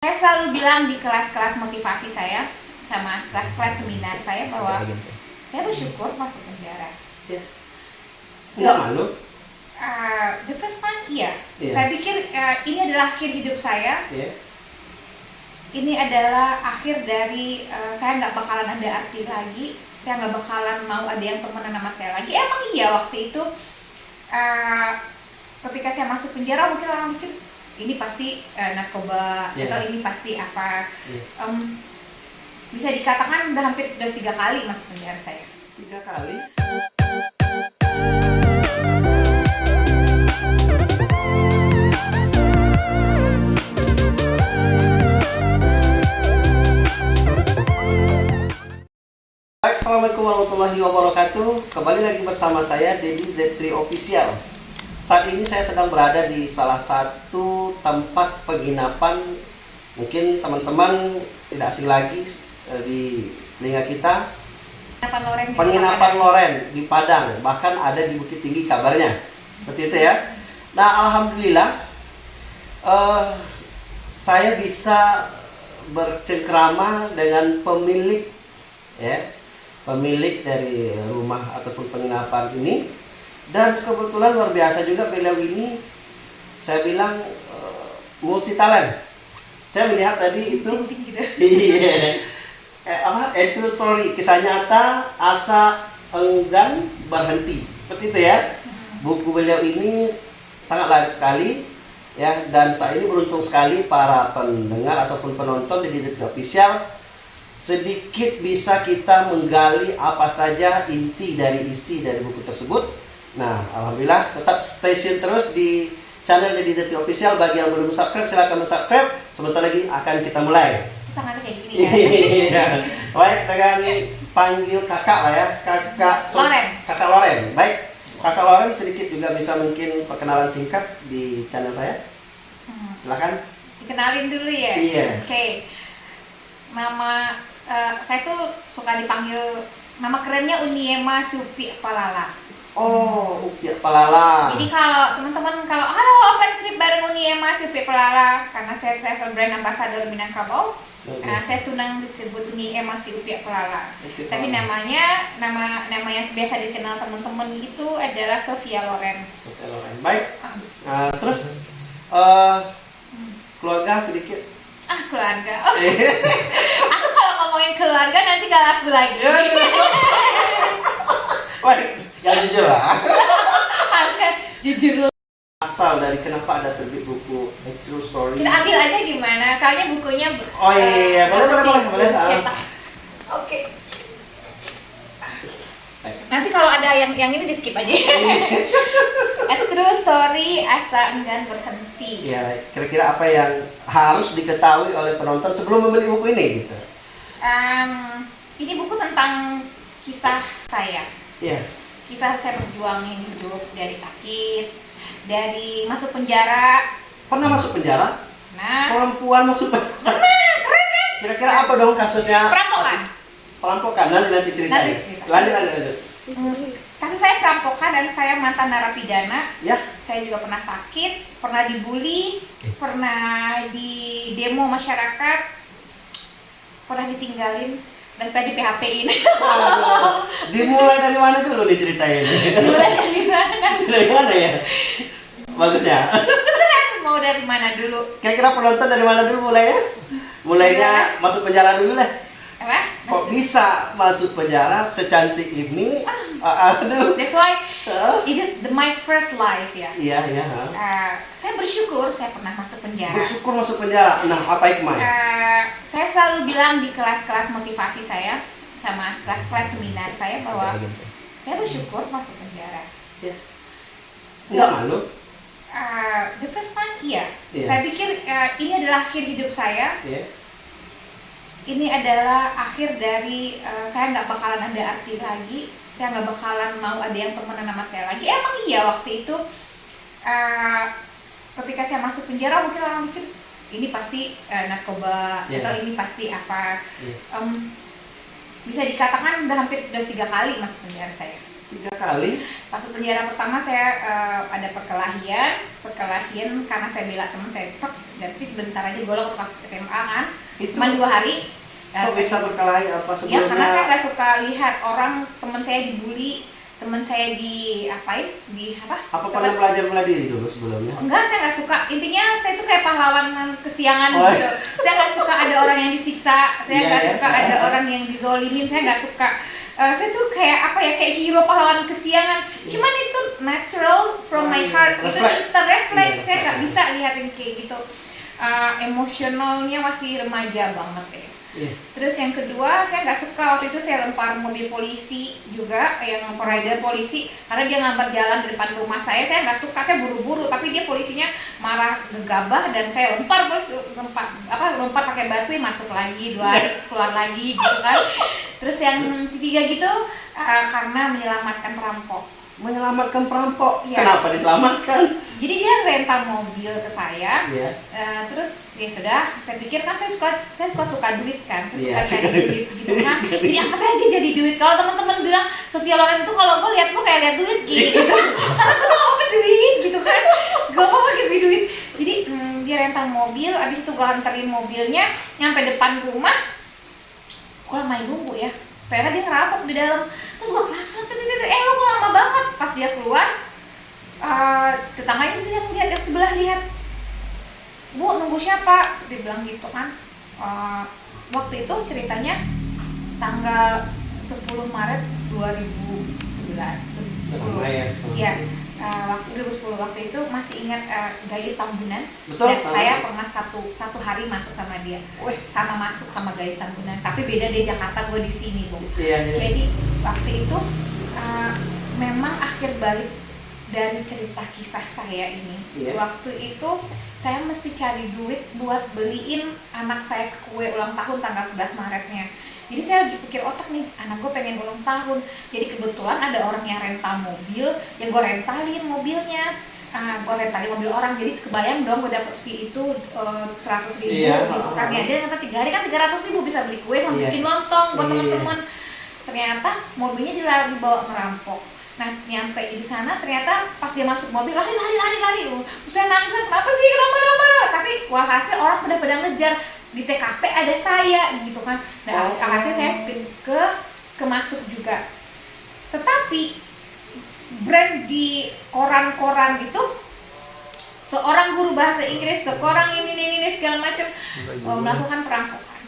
Saya selalu bilang di kelas-kelas motivasi saya sama kelas-kelas seminar saya bahwa saya bersyukur masuk penjara. Ya. Enggak malu? Uh, the first time iya. Iya. Saya pikir uh, ini adalah akhir hidup saya. Ya. Ini adalah akhir dari uh, saya nggak bakalan ada arti lagi. Saya nggak bakalan mau ada yang temenan sama saya lagi. Emang iya waktu itu uh, ketika saya masuk penjara mungkin orang mikir ini pasti uh, narkoba Iya. atau ini pasti apa. Iya. Em, bisa dikatakan udah hampir udah tiga kali masuk penjara saya. Tiga kali. Baik, Assalamualaikum warahmatullahi wabarakatuh Kembali lagi bersama saya, Dedi Z3 Official Saat ini saya sedang berada di salah satu tempat penginapan. Mungkin teman-teman tidak asing lagi eh, di telinga kita. Penginapan Loren di Penginapan Padang. Loren di Padang Bahkan ada di Bukit Tinggi kabarnya. Seperti itu ya. Nah, Alhamdulillah eh, Saya bisa bercengkrama dengan pemilik ya pemilik dari rumah ataupun penginapan ini dan kebetulan luar biasa juga beliau ini saya bilang eh, multi talent saya melihat tadi itu gitu. iya. Eh, apa? Eh, true story. Kisah nyata asa enggan berhenti. Seperti itu ya. Buku beliau ini sangat laris sekali ya. Dan saya ini beruntung sekali para pendengar ataupun penonton di Digital Official sedikit bisa kita menggali apa saja inti dari isi dari buku tersebut. Nah, alhamdulillah tetap stay tune terus di channel Digital Official bagi yang belum subscribe silahkan subscribe. Sebentar lagi akan kita mulai. Tangannya kayak gini kan. Iya. Baik, dengan panggil kakak lah ya, kakak So- Loren. Kakak Loren. Baik, kakak Loren sedikit juga bisa mungkin perkenalan singkat di channel saya. Hmm. Silakan. Dikenalin dulu ya. Iya. Oke. Nama eh, saya tuh suka dipanggil nama kerennya Uniema Supi Palala. Oh, Upiat Palala. Jadi kalau teman-teman kalau halo open trip bareng Uniema Supi Palala karena saya travel brand ambassador Minangkabau, nah, saya senang disebut Uniema si Upi Palala. Upiat Tapi namanya nama nama yang biasa dikenal teman-teman itu adalah Sofia Loren. Sofia Loren. Baik. Nah, terus hmm. keluarga sedikit. Ah keluarga. Oh, aku kalau ngomongin keluarga nanti gak laku lagi. Baik, yang jujur lah. Harusnya jujur Asal dari kenapa ada terbit buku A True Story. Kita ambil aja gimana, soalnya bukunya Oh, iya, iya, iya. eh, Boleh, boleh, boleh, boleh. Cetak. Oke. Nanti kalau ada yang yang ini di skip aja. A true story asa enggan berhenti. Ya, kira-kira apa yang harus diketahui oleh penonton sebelum membeli buku ini gitu. Em, ini buku tentang kisah saya. Iya. Kisah saya berjuangin hidup dari sakit, dari masuk penjara. Pernah masuk penjara? Nah, Perempuan masuk penjara. Kira-kira apa dong kasusnya? perampokan. Perampokan nanti nanti ceritain. Nanti cerita. Lanjut lanjut lanjut. Hmm, Kasus saya perampokan dan saya mantan narapidana. Ya. Saya juga pernah sakit, pernah dibully, pernah di demo masyarakat, pernah ditinggalin dan di PHP-in. Aduh. Dimulai dari mana dulu nih ceritanya ini? Mulai dari mana? dari mana ya? Bagusnya. Terserah mau dari mana dulu. Kira-kira penonton dari mana dulu mulainya? Mulainya masuk penjara dulu lah. Apa? Kok bisa masuk penjara secantik ini? Ah, Aduh. That's why Ah. is it the, my first life ya. Iya, iya. ha. Uh, saya bersyukur saya pernah masuk penjara. Bersyukur masuk penjara. Nah, apa hikmahnya? Uh, saya selalu bilang di kelas-kelas motivasi saya sama kelas-kelas seminar saya bahwa saya bersyukur masuk penjara. Ya. Enggak malu? Uh, the first time iya. Iya. Saya pikir uh, ini adalah akhir hidup saya. Iya. Ini adalah akhir dari uh, saya nggak bakalan ada arti lagi. Saya nggak bakalan mau ada yang temenan sama saya lagi. Emang iya waktu itu uh, ketika saya masuk penjara mungkin orang mikir ini pasti uh, narkoba Iya. atau ini pasti apa. Iya. Em, bisa dikatakan udah hampir udah tiga kali masuk penjara saya. Tiga kali. Masuk penjara pertama saya eh, ada perkelahian, perkelahian karena saya bela teman saya, "Tok, tapi sebentar aja waktu pas SMA kan Itu cuma dua hari kok bisa berkelahi apa ya sebelumnya? karena saya nggak suka lihat orang teman saya dibully teman saya di apain di apa Apa pernah belajar bela diri dulu sebelumnya? Enggak, saya nggak suka. Intinya saya tuh kayak pahlawan kesiangan Oh. gitu. Saya nggak suka ada orang yang disiksa. Saya Iya, nggak ya. suka ada orang yang dizolimin. Saya nggak suka. Eh, saya tuh kayak apa ya kayak hero pahlawan kesiangan. Cuman itu natural from my heart. Itu reflect. instant reflect. Iya, saya nggak bisa lihatin kayak gitu. Eh, emosionalnya masih remaja banget ya. Iya. Terus yang kedua, saya nggak suka waktu itu saya lempar mobil polisi juga, yang rider polisi, karena dia ngambar jalan di depan rumah saya. Saya nggak suka, saya buru-buru, tapi dia polisinya marah gegabah dan saya lempar polisi, lempar apa lempar pakai batu masuk lagi dua hari terus keluar lagi gitu kan. Terus yang ketiga gitu eh, karena menyelamatkan perampok. Menyelamatkan perampok. Iya. Kenapa diselamatkan? Jadi dia rental mobil ke saya, Iya. Eh, terus ya sudah saya pikir kan saya suka saya suka suka duit kan terus Iya, suka cari suka duit. gitu kan. Jadi apa saja jadi duit. Kalau teman-teman bilang Sofia Loren itu kalau gue lihat gue kayak lihat duit. Gitu. Karena gue gak apa duit gitu kan. Gak apa gitu duit jadi hmm, dia rental mobil abis itu gue anterin mobilnya nyampe depan rumah. Gue lama nunggu ya. Ternyata dia ngerampok di dalam terus gue klakson eh lo lama banget? Pas dia keluar eh tetangganya bilang lihat yang sebelah lihat. Bu nunggu siapa? Dia bilang gitu kan. Eh, waktu itu ceritanya tanggal 10 Maret 2011 10. ya. Eh, waktu 2010 waktu itu masih ingat eh, Gayus Tambunan Betul. dan saya pernah satu satu hari masuk sama dia Wih. sama masuk sama Gayus Tambunan tapi beda dia Jakarta gue di sini bu Iya, iya. jadi waktu itu uh, memang akhir balik dari cerita kisah saya ini. Iya. Waktu itu saya mesti cari duit buat beliin anak saya kue ulang tahun tanggal 11 Maretnya. Jadi saya lagi pikir otak nih, anak gue pengen ulang tahun. Jadi kebetulan ada orang yang rental mobil, yang gue rentalin mobilnya. Ah, gue rentalin mobil orang, jadi kebayang dong gue dapet fee itu seratus ribu Iya, gitu kan ya. Dia kata tiga hari kan tiga ratus ribu bisa beli kue sama Iya. bikin lontong buat Iya. teman-teman ternyata mobilnya dilarang dibawa merampok nah nyampe di sana ternyata pas dia masuk mobil lari lari lari lari terus saya nangis kenapa sih kenapa kenapa tapi walhasil orang pada pada ngejar di TKP ada saya gitu kan nah Oh. alhasil saya ke ke, ke masuk juga tetapi brand di koran-koran itu seorang guru bahasa Inggris seorang ini ini ini segala macam oh, melakukan perampokan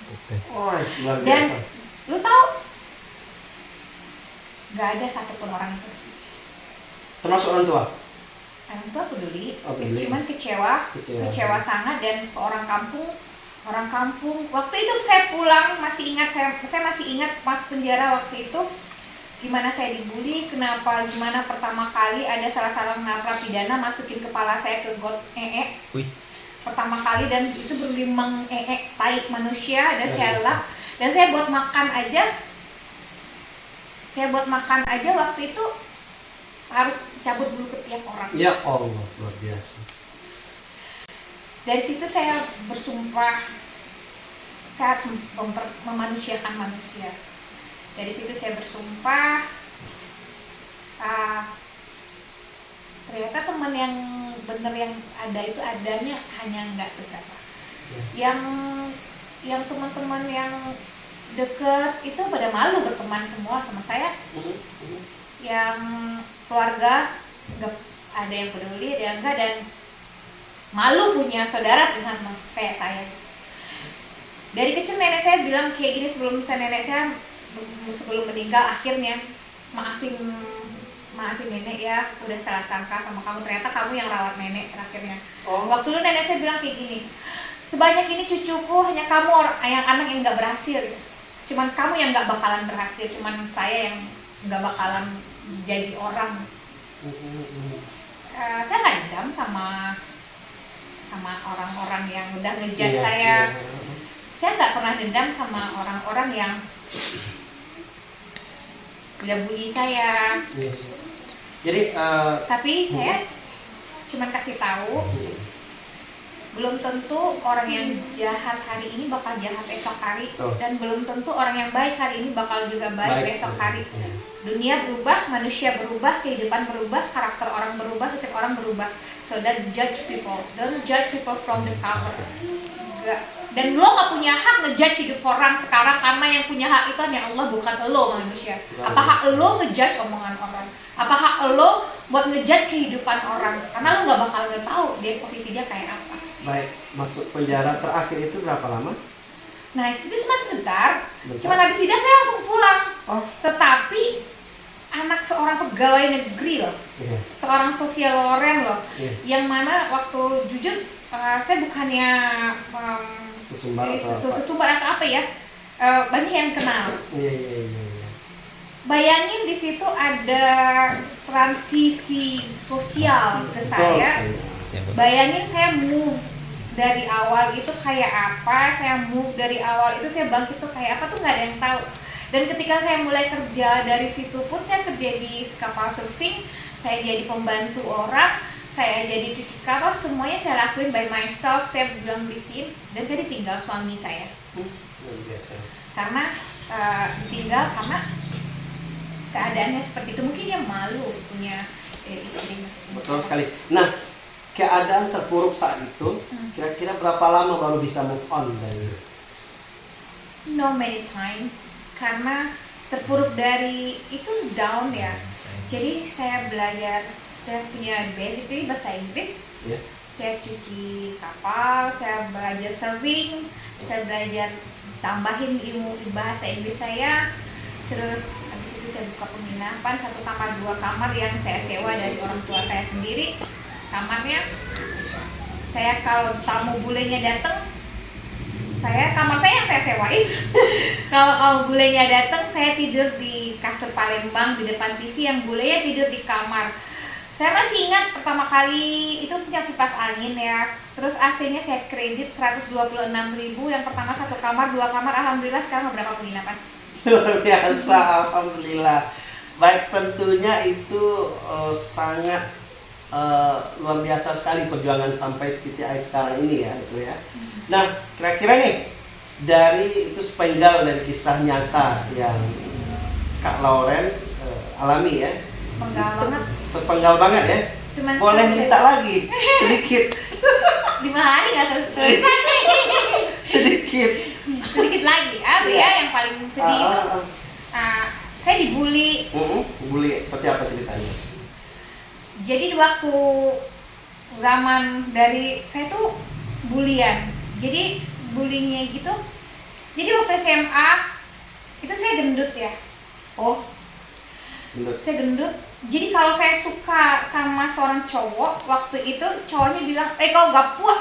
Wah, luar Dan- lu tahu nggak ada satupun orang itu Termasuk orang tua. orang tua peduli, Oh, peduli. cuman kecewa Kecewa. kecewa sangat dan seorang kampung orang kampung. Waktu itu saya pulang masih ingat saya saya masih ingat pas penjara waktu itu gimana saya dibully kenapa gimana pertama kali ada salah seorang narapidana masukin kepala saya ke got ee Wih. pertama kali dan itu berlimang ee tai manusia dan Ya, saya lap dan saya buat makan aja saya buat makan aja waktu itu harus cabut dulu ke tiap orang. Ya Allah, luar biasa. Dari situ saya bersumpah saya harus memanusiakan manusia dari situ saya bersumpah ah, ternyata teman yang bener yang ada itu adanya hanya nggak seberapa Ya. yang yang teman-teman yang deket itu pada malu berteman semua sama saya Mhm, mhm. yang keluarga nggak ada yang peduli ada yang enggak dan malu punya saudara sama kayak saya. Dari kecil nenek saya bilang kayak gini sebelum saya nenek saya sebelum meninggal akhirnya maafin maafin nenek ya udah salah sangka sama kamu ternyata kamu yang rawat nenek terakhirnya Oh, waktu dulu nenek saya bilang kayak gini sebanyak ini cucuku hanya kamu yang anak yang nggak berhasil. Cuman kamu yang nggak bakalan berhasil cuman saya yang nggak bakalan jadi orang. Eh, saya nggak dendam sama sama orang-orang yang udah ngejat Iya, saya iya. saya nggak pernah dendam sama orang-orang yang udah bully saya Yes. Jadi eh, tapi saya cuman kasih tahu belum tentu orang yang jahat hari ini bakal jahat esok hari Betul. dan belum tentu orang yang baik hari ini bakal juga baik, besok hari Iya. dunia berubah, manusia berubah, kehidupan berubah, karakter orang berubah, setiap orang berubah. So don't judge people, don't judge people from the cover. Enggak. Dan lo gak punya hak ngejudge hidup orang sekarang karena yang punya hak itu hanya Allah bukan lo manusia. Apa hak lo ngejudge omongan orang? Apa hak lo buat ngejudge kehidupan orang? Karena lo gak bakal tahu dia posisi dia kayak apa. Baik, masuk penjara terakhir itu berapa lama? Nah itu cuma sebentar, Sebentar. cuma habis sidang saya langsung pulang. Oh, Tetapi anak seorang pegawai negeri loh, iya, seorang Sofia Loren loh, iya. yang mana waktu jujur uh, saya bukannya um, Sesumbar eh, atau sesu- apa? sesumbar atau apa ya, uh, banyak yang kenal. Iya, iya, iya, iya. Bayangin di situ ada transisi sosial ke saya. Bayangin saya move dari awal itu kayak apa, saya move dari awal itu saya bangkit tuh kayak apa tuh nggak ada yang tahu. Dan ketika saya mulai kerja dari situ pun saya kerja di kapal surfing, saya jadi pembantu orang, saya jadi cuci kapal, semuanya saya lakuin by myself, saya bilang tim, dan saya ditinggal suami saya Hmm, biasa. karena eh, ditinggal karena keadaannya seperti itu mungkin dia malu punya eh, istri Betul sekali. Nah, keadaan terpuruk saat itu, Hmm. kira-kira berapa lama baru bisa move on dari no many time karena terpuruk dari itu down ya. Jadi saya belajar saya punya basically bahasa Inggris. Ya? saya cuci kapal saya belajar surfing saya belajar tambahin ilmu bahasa Inggris saya. Terus habis itu saya buka penginapan satu kamar dua kamar yang saya sewa dari orang tua saya sendiri kamarnya. Saya kalau tamu bulenya datang saya kamar saya yang saya sewain. Kalau kalau bulenya datang saya tidur di kasur Palembang di depan TV yang bulenya tidur di kamar. Saya masih ingat pertama kali itu punya kipas angin ya. Terus AC-nya saya kredit 126.000 yang pertama satu kamar dua kamar. Alhamdulillah sekarang berapa penginapan. Luar biasa, alhamdulillah. Baik, tentunya itu eh, sangat eh, luar biasa sekali perjuangan sampai titik akhir sekarang ini ya, itu ya. Nah, kira-kira nih dari itu sepenggal dari kisah nyata yang Kak Lauren eh, alami ya, penggal banget sepenggal banget ya. Cuman Boleh cerita lagi sedikit, lima hari nggak selesai sedikit. sedikit lagi apa Iya. ya yang paling sedih Ah, itu ah, saya dibully Mm-mm, Bully, seperti apa ceritanya? Jadi di waktu zaman dari saya tuh bulian. Jadi bullyingnya gitu jadi waktu SMA itu saya gendut ya. Oh, bener. saya gendut. Jadi kalau saya suka sama seorang cowok waktu itu cowoknya bilang eh kau gapua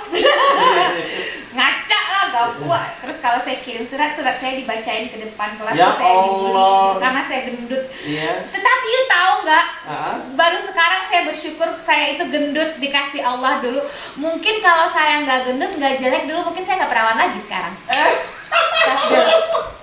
ngaca lah gapua terus kalau saya kirim surat surat saya dibacain ke depan kelas Ya saya dibully gitu, karena saya gendut. Iya. tetapi you tahu nggak? Ah, baru sekarang saya bersyukur saya itu gendut dikasih Allah dulu. Mungkin kalau saya nggak gendut nggak jelek dulu mungkin saya nggak perawan lagi sekarang. Dulu.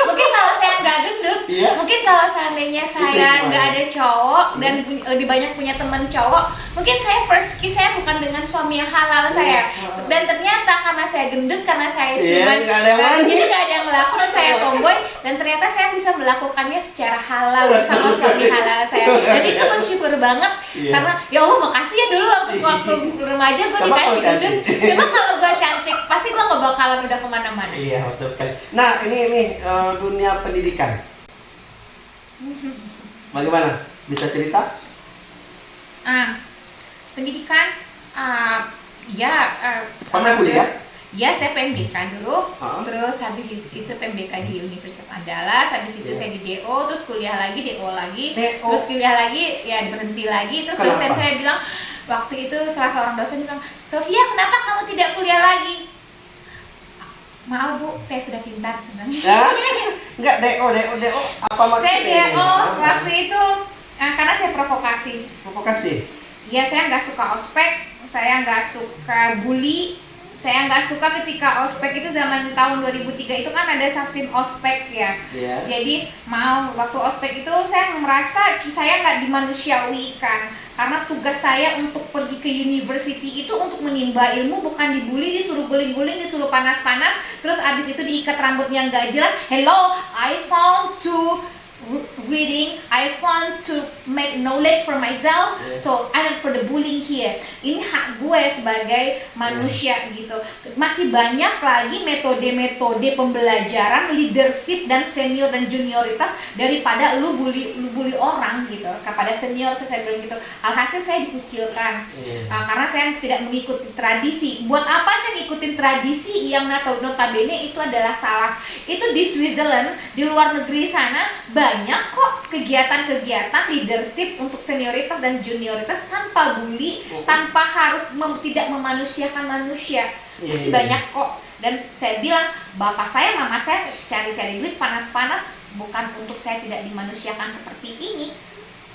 Mungkin kalau saya nggak gendut Iya. mungkin kalau seandainya saya nggak ada cowok dan pu- lebih banyak punya teman cowok mungkin saya first kiss saya bukan dengan suami yang halal saya. Iya. dan ternyata karena saya gendut karena saya Iya, cuma nggak ada yang mau. jadi nggak ada yang melakukan saya tomboy dan ternyata saya bisa melakukannya secara halal bersama suami halal saya. Dan itu bersyukur banget Iya. karena ya Allah makasih ya dulu waktu waktu remaja gue dikasih gendut. Coba kalau gue cantik nggak bakalan udah ke mana-mana Iya, betul sekali. Nah, ini ini eh, dunia pendidikan. Bagaimana? Bisa cerita? ah pendidikan ah ya ah, Pernah kuliah? Ya, saya PMDK dulu. Ah. Terus habis itu PMDK di Universitas Andalas, habis itu Iya. saya di DO, terus kuliah lagi DO lagi, DO. terus kuliah lagi ya berhenti lagi. Terus Kenapa? dosen saya bilang waktu itu salah seorang dosen bilang, "Sofia, kenapa kamu tidak kuliah lagi?" Maaf Bu, saya sudah pintar sebenarnya. Ya? Enggak, DO, DO, DO. Apa maksudnya? saya? DO waktu itu eh, karena saya provokasi. Provokasi. Ya saya nggak suka ospek, saya nggak suka bully, saya nggak suka ketika ospek itu zaman tahun 2003 itu kan ada sistem ospek ya. Iya. Jadi mau waktu ospek itu saya merasa saya nggak dimanusiawikan karena tugas saya untuk pergi ke university itu untuk menimba ilmu bukan dibully disuruh guling-guling disuruh panas-panas terus abis itu diikat rambutnya nggak jelas hello I found to reading I want to make knowledge for myself Yes. so I'm not for the bullying here ini hak gue sebagai manusia gitu masih banyak lagi metode-metode pembelajaran leadership dan senior dan junioritas daripada lu bully lu bully orang gitu kepada senior saya bilang gitu alhasil saya dikucilkan. Nah, karena saya tidak mengikuti tradisi. Buat apa saya ngikutin tradisi yang not- notabene itu adalah salah? Itu di Switzerland, di luar negeri sana banyak kok kegiatan-kegiatan leadership untuk senioritas dan junioritas tanpa bully, Oh. tanpa harus mem- tidak memanusiakan manusia. Iya, Masih iya. banyak kok. Dan saya bilang, bapak saya, mama saya cari-cari duit panas-panas bukan untuk saya tidak dimanusiakan seperti ini.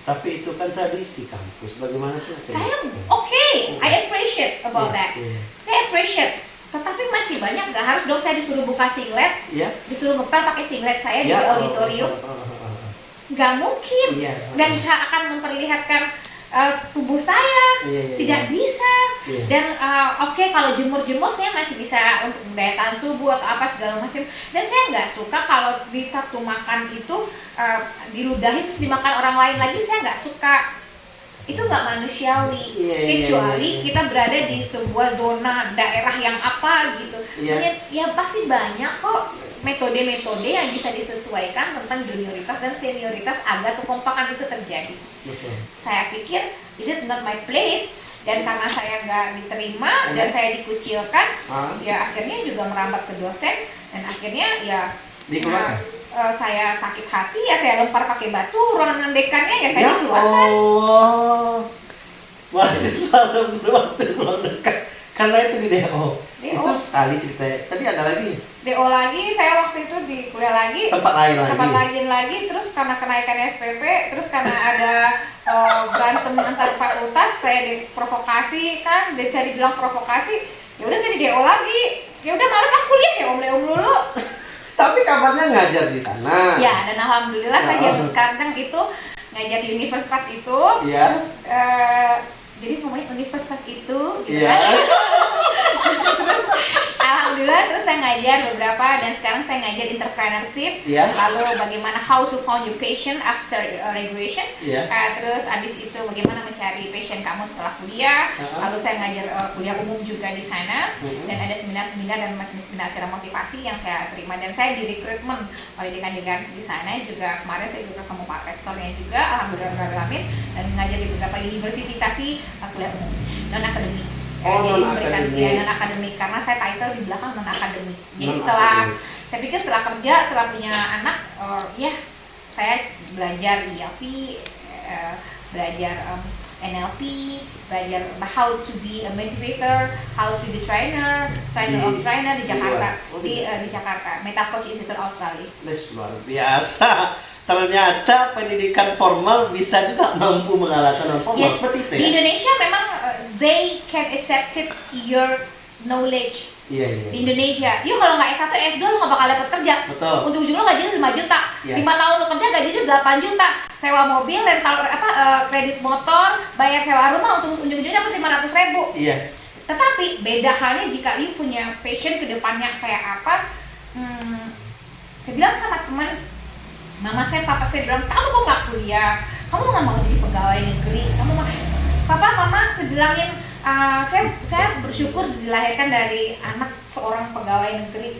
Tapi itu kan tradisi kampus. Bagaimana tuh? Saya oke, I appreciate about that. Iya. saya appreciate tetapi masih banyak nggak harus dong saya disuruh buka singlet Iya. disuruh ngepel pakai singlet saya di Iya. auditorium Oh, oh, oh, nggak mungkin Iya. dan saya akan memperlihatkan uh, tubuh saya Iya, iya, tidak iya. bisa Iya. dan uh, oke kalau jemur-jemur saya masih bisa untuk daya tahan tubuh atau apa segala macam dan saya nggak suka kalau di waktu makan itu uh, diludahi terus dimakan orang lain lagi saya nggak suka itu nggak manusiawi Iya, iya, kecuali iya, iya. kita berada di sebuah zona daerah yang apa gitu Iya. ya, ya pasti banyak kok metode-metode yang bisa disesuaikan tentang junioritas dan senioritas agar kekompakan itu terjadi Betul. saya pikir is it not my place dan karena saya nggak diterima dan Iya. saya dikucilkan Ah, ya akhirnya juga merambat ke dosen dan akhirnya ya dikeluarkan. eh, saya sakit hati ya saya lempar pakai batu ruangan dekannya ya saya Ya dikeluarkan Allah. Mahasiswa waktu luar dekat. Karena itu di DO. DO. Itu sekali ceritanya. Tadi ada lagi DO lagi saya waktu itu di kuliah lagi tempat lain lagi. tempat lagi lagi terus karena kenaikan SPP terus karena ada eh, berantem antar fakultas saya diprovokasi kan dia cari bilang provokasi ya udah saya di DO lagi ya udah males ah kuliah ya om om dulu Tapi kabarnya ngajar di sana. ya dan alhamdulillah saya Ya. zaman sekarang itu ngajar di universitas itu Iya. eh, jadi ngomongnya universitas itu gitu Iya. kan terus alhamdulillah terus saya ngajar beberapa dan sekarang saya ngajar entrepreneurship Iya. lalu bagaimana how to found your passion after uh, graduation Iya. Uh, terus abis itu bagaimana mencari passion kamu setelah kuliah Uh-huh. lalu saya ngajar uh, kuliah umum juga di sana Mhm. dan ada seminar-seminar dan seminar acara motivasi yang saya terima dan saya di rekrutmen oleh dekan dekan di sana juga kemarin saya juga ketemu pak rektornya juga alhamdulillah alamin, dan ngajar di beberapa university tapi uh, kuliah umum non akademik Oh, jadi memberikan ya, non akademik. Karena saya title di belakang non akademik. Jadi Non-akademik. setelah saya pikir setelah kerja setelah punya anak oh, ya saya belajar IAP eh, belajar em, NLP belajar how to be a motivator how to be trainer trainer Di- of trainer di di Jakarta. luar. Oh, di di- eh, di Jakarta. Meta Coach Institute Australia. Luar biasa. Ternyata pendidikan formal bisa juga mampu mengalahkan non formal. Yes, seperti itu di ya. Indonesia memang they can accept it your knowledge. Iya iya. di Indonesia. Yuk kalau nggak S1 S2 lu nggak bakal dapat kerja. Betul. ujung-ujung lo gajinya 5 juta. Iya. lima tahun lo kerja gajinya 8 juta. Sewa mobil rental apa eh, kredit motor bayar sewa rumah untuk ujung-ujungnya dapat 500 ribu. Iya. tetapi beda halnya jika you punya passion ke depannya kayak apa. Hmm, saya bilang sama teman mama saya papa saya bilang kamu kok nggak kuliah? Kamu nggak mau jadi pegawai negeri? Kamu mau papa mama saya bilangin "Ah, saya saya bersyukur dilahirkan dari anak seorang pegawai negeri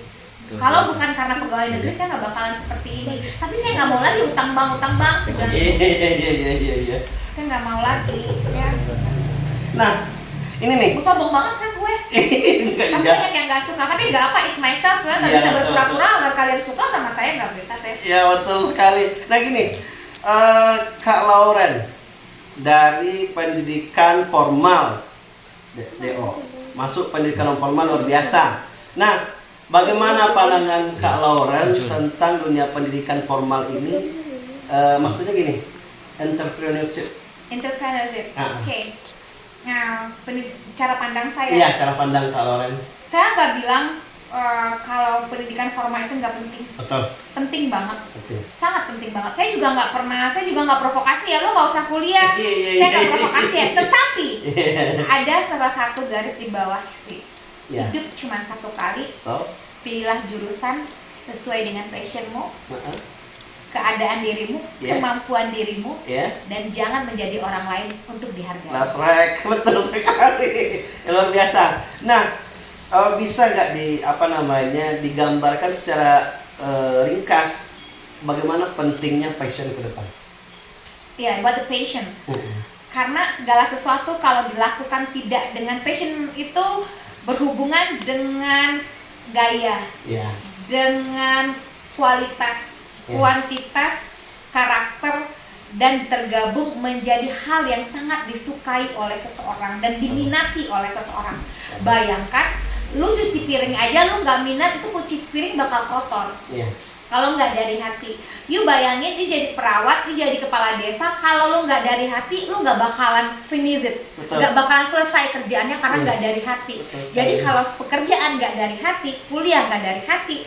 kalau bukan karena pegawai negeri saya nggak bakalan seperti ini tapi saya nggak mau lagi utang bank utang bank saya bilang Iya iya iya iya iya. iya. saya nggak mau lagi ya Nah, ini nih. Sombong banget kan gue Enggak Pasti iya. banyak yang gak suka, tapi gak apa, it's myself ya, gak Iya, bisa berpura-pura agar kalian suka sama saya, gak bisa saya Ya betul sekali. Nah gini, eh, Kak Lawrence dari pendidikan formal DO masuk pendidikan formal luar biasa. Nah, bagaimana pandangan Kak Lawrence tentang dunia pendidikan formal ini? Eh, maksudnya gini, entrepreneurship. Entrepreneurship, Ah. oke Nah, pendi- cara pandang saya Iya, cara pandang Kak Lawrence. saya nggak bilang uh, kalau pendidikan formal itu nggak penting Betul. penting banget Oke. sangat penting banget saya juga nggak pernah saya juga nggak provokasi ya lo nggak usah kuliah Iya, iya, saya nggak iya. provokasi ya tetapi ada salah satu garis di bawah sih Ya. hidup cuma satu kali Tahu? pilihlah jurusan sesuai dengan passionmu Heeh. keadaan dirimu Ya. kemampuan dirimu Ya. dan jangan menjadi orang lain untuk dihargai Last betul sekali. Luar biasa. Nah, eh, bisa nggak di apa namanya digambarkan secara eh, ringkas bagaimana pentingnya passion ke depan? ya buat the passion Hmm. karena segala sesuatu kalau dilakukan tidak dengan passion itu berhubungan dengan gaya Ya. dengan kualitas, Ya. kuantitas, karakter dan tergabung menjadi hal yang sangat disukai oleh seseorang dan diminati oleh seseorang. Bayangkan, lu cuci piring aja lu nggak minat itu cuci piring bakal kotor. Ya. Kalau nggak dari hati, you bayangin dia jadi perawat, dia jadi kepala desa. Kalau lu nggak dari hati, lu nggak bakalan finish it, nggak bakalan selesai kerjaannya karena Iya. nggak dari hati. Betul. Jadi kalau pekerjaan nggak dari hati, kuliah nggak dari hati,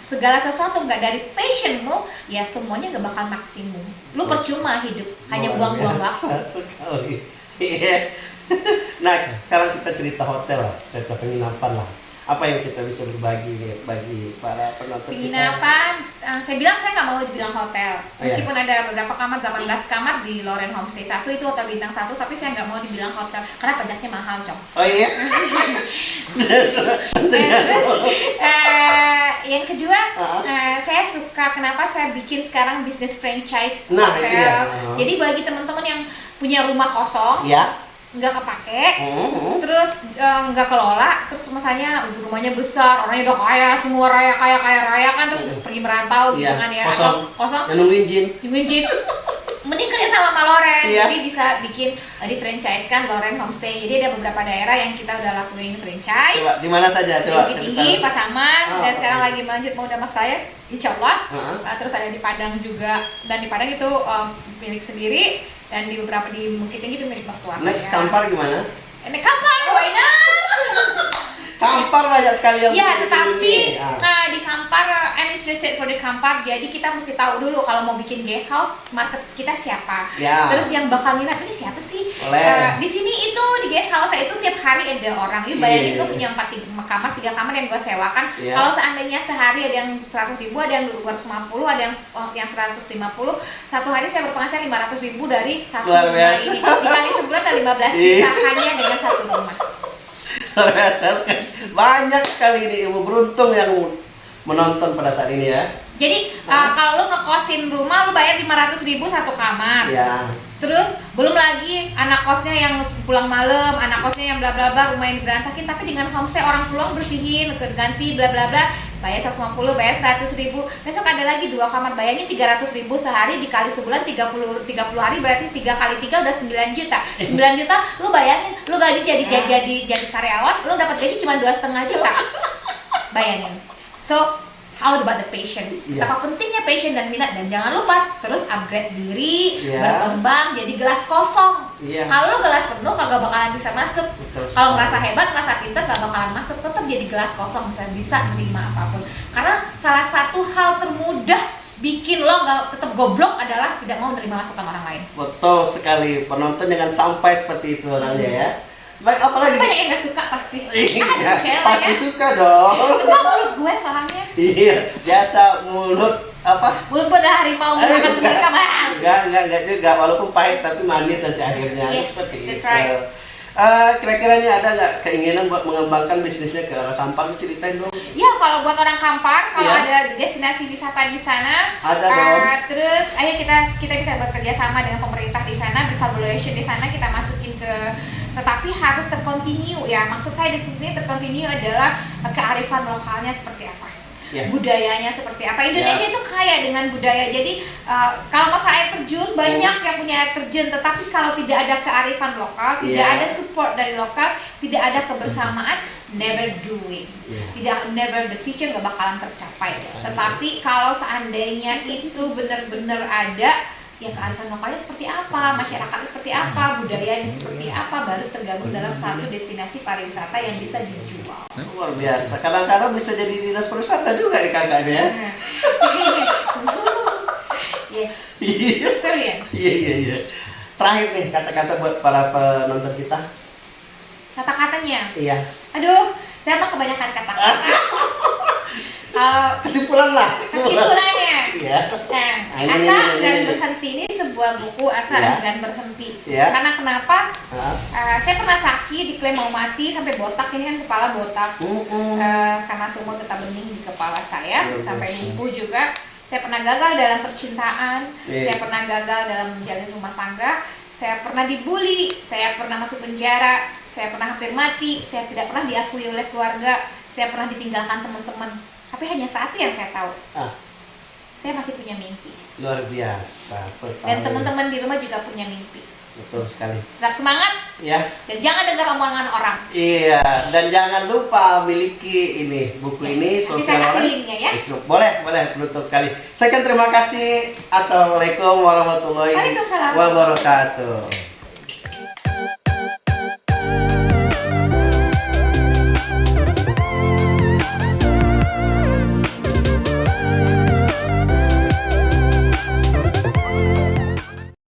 segala sesuatu nggak dari passionmu, ya semuanya nggak bakal maksimum. Lu percuma hidup, hanya buang-buang waktu. sekali. Iya. nah, sekarang kita cerita hotel lah, cerita penginapan lah. Apa yang kita bisa berbagi nih bagi para penonton kita? Penginapan, eh, saya bilang saya nggak mau dibilang hotel. Oh, iya. Meskipun ada beberapa kamar, 18 kamar di Loren Homestay satu itu hotel bintang satu, tapi saya nggak mau dibilang hotel karena pajaknya mahal, cong. Oh iya. Terus eh, yang kedua, Ah. eh, saya suka kenapa saya bikin sekarang bisnis franchise Nah, hotel. dia. Ah. Jadi bagi teman-teman yang punya rumah kosong, ya. Nggak kepake, Hmm. terus eh, nggak kelola, terus misalnya rumahnya besar, orangnya udah kaya, semua raya kaya kaya raya kan, terus pergi merantau gitu Iya, kan ya, kosong. atau kosong, nungguin jin. diminjin. Mending kerja sama sama Loren, Iya. jadi bisa bikin uh, di franchise kan Loren Homestay. Jadi ada beberapa daerah yang kita udah lakuin franchise. Coba di mana saja? Di Coba. Kasih Tinggi. Pasaman, Oh, dan sekarang lagi melanjut mau Damas Raya, insya Allah. Heeh. Uh, terus ada di Padang juga, dan di Padang itu um, milik sendiri, dan di beberapa di Bukit Tinggi itu milik mertua Next saya. Kampar gimana? Ini kampar, why not? Kampar banyak sekali yang Ya, tetapi. Ah. nah, di Kampar, uh, I'm interested for the Kampar. Jadi kita mesti tahu dulu kalau mau bikin guest house, market kita siapa. Ya. Terus yang bakal minat ini siapa sih? Uh, di sini itu di guest house saya itu tiap hari ada orang. Lu bayangin Iya. gue punya empat tiga kamar, tiga kamar yang gue sewakan. Iya. Kalau seandainya sehari ada yang 100 ribu, ada yang 250, ada yang oh, yang 150. Satu hari saya berpenghasilan 500 ribu dari satu rumah ini. Dikali sebulan ada 15 Iya. juta hanya dengan satu rumah. Banyak sekali ini ibu beruntung yang menonton pada saat ini ya. Jadi uh, kalau lu ngekosin rumah lu bayar 500 ribu satu kamar. Ya. Terus belum lagi anak kosnya yang pulang malam, anak kosnya yang bla bla bla, rumah yang berantakin tapi dengan homestay orang pulang bersihin, ganti bla bla bla, bayar 150, bayar 100 ribu. Besok ada lagi dua kamar, bayangin 300 ribu sehari dikali sebulan 30 30 hari berarti 3 kali 3 udah 9 juta. 9 juta lu bayangin, lu gaji jadi jadi jadi, jadi karyawan, lu dapat gaji cuma dua setengah juta. Bayangin. So How about the passion? Iya. Apa pentingnya passion dan minat dan jangan lupa terus upgrade diri, Iya. berkembang jadi gelas kosong. Iya. Kalau gelas penuh kagak bakalan bisa masuk. Kalau merasa hebat, merasa pintar gak bakalan masuk. Tetap jadi gelas kosong bisa bisa menerima apa pun. Karena salah satu hal termudah bikin lo nggak tetap goblok adalah tidak mau menerima masukan orang lain. Betul sekali. Penonton jangan sampai seperti itu orangnya ya. Baik, Pasti apalagi? banyak yang gak suka pasti. Iya, ya, pasti ya. suka dong. Enggak mulut gue soalnya. Iya, biasa mulut apa? Mulut gue adalah harimau Eh, makan enggak. mereka bang. Enggak, enggak, enggak juga. Walaupun pahit tapi manis nanti akhirnya. Yes, Seperti that's itu. right. Eh, kira-kira ini ada nggak keinginan buat mengembangkan bisnisnya ke arah Kampar? Ceritain dong. Ya kalau buat orang Kampar, kalau Iya. ada destinasi wisata di sana, Ada eh, dong. terus ayo kita kita bisa bekerja sama dengan pemerintah di sana, bercollaboration di sana kita masukin ke tetapi harus terkontinu ya. Maksud saya di sini terkontinu adalah kearifan lokalnya seperti apa. Ya. budayanya seperti apa Indonesia itu kaya dengan budaya jadi uh, kalau masalah air terjun banyak yang punya air terjun tetapi kalau tidak ada kearifan lokal tidak Ya. ada support dari lokal tidak ada kebersamaan never doing Iya. tidak never the future nggak bakalan tercapai Iya. tetapi kalau seandainya itu benar-benar ada ya kearifan lokalnya seperti apa, masyarakatnya seperti apa, budayanya seperti apa, baru tergabung dalam satu destinasi pariwisata yang bisa dijual. Luar biasa. Kadang-kadang bisa jadi dinas pariwisata juga nih kakaknya. ya. yes, Iya. Iya iya iya. Terakhir nih kata-kata buat para penonton kita. Kata-katanya, Iya. aduh, saya mah kebanyakan kata-kata. Eh, Kesimpulan lah. kesimpulannya, Iya. Nah, Ah, ini, Asa ini, ini, dan. Berhenti ini sebuah buku Asa Ya. dan Berhenti. Ya. Karena kenapa? Eh, saya pernah sakit, diklaim mau mati sampai botak ini kan kepala botak. Mm-mm. Eh, karena tumor getah bening di kepala saya Luar sampai lumpuh juga. Saya pernah gagal dalam percintaan, Yes. saya pernah gagal dalam menjalin rumah tangga, saya pernah dibully, saya pernah masuk penjara, saya pernah hampir mati, saya tidak pernah diakui oleh keluarga, saya pernah ditinggalkan teman-teman. Tapi hanya satu yang saya tahu, Ah, saya masih punya mimpi. luar biasa sekali. Dan teman-teman di rumah juga punya mimpi. Betul sekali. Tetap semangat Ya. dan jangan dengar omongan orang. Iya, dan jangan lupa miliki ini buku ini Nanti saya kasih linknya ya. Itu boleh, boleh penutup sekali. Saya terima kasih. Assalamualaikum warahmatullahi Waalaikumsalam. wabarakatuh.